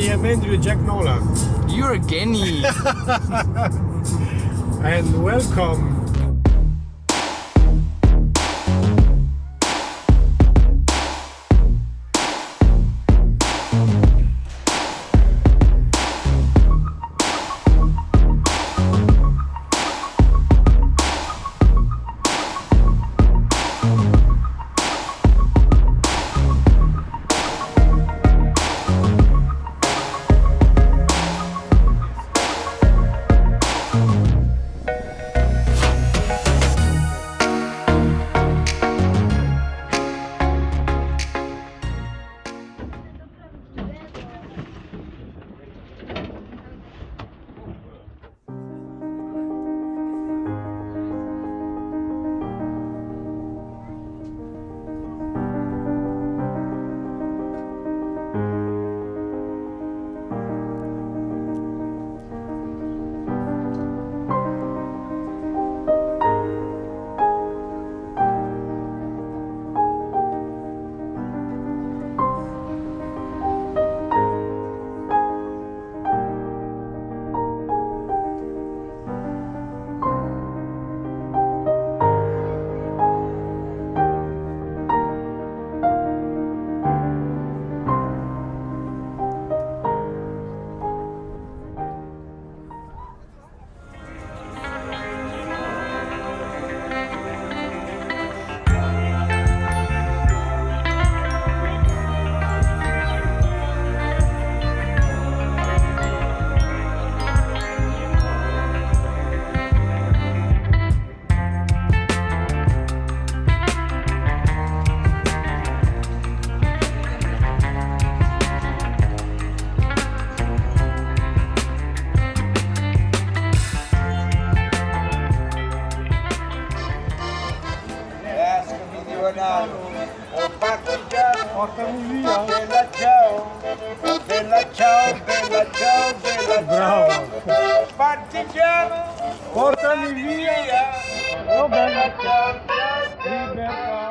e benvenuto Jack Nolan. You're a genie. And welcome. O partigiano, Portami via. bella ciao, bella ciao, bella ciao, bella Bravo. ciao. Partigiano, Portami via. via. Oh, bella Ciao, ciao, ciao. Libertà.